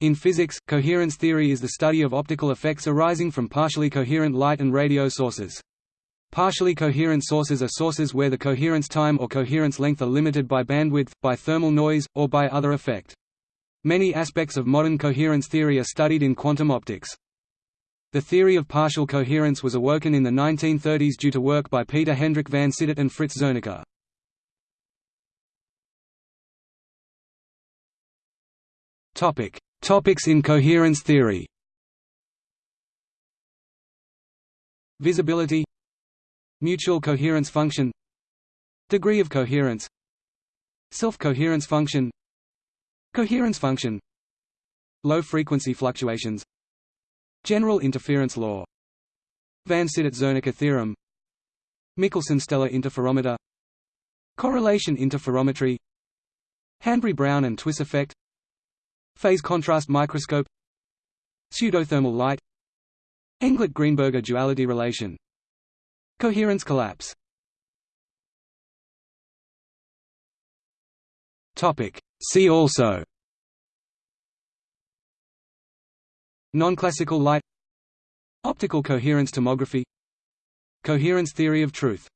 In physics, coherence theory is the study of optical effects arising from partially coherent light and radio sources. Partially coherent sources are sources where the coherence time or coherence length are limited by bandwidth, by thermal noise, or by other effect. Many aspects of modern coherence theory are studied in quantum optics. The theory of partial coherence was awoken in the 1930s due to work by Peter Hendrik van Cittert and Frits Zernike. Topic: Topics in coherence theory. Visibility. Mutual coherence function. Degree of coherence. Self-coherence function. Coherence function. Low-frequency fluctuations. General interference law. Van Cittert-Zernike theorem. Michelson-Stellar interferometer. Correlation interferometry. Hanbury-Brown and Twiss effect Phase contrast microscope Pseudothermal light Englert-Greenberger duality relation Coherence collapse. See also. Non-classical light. Optical coherence tomography. Coherence theory of truth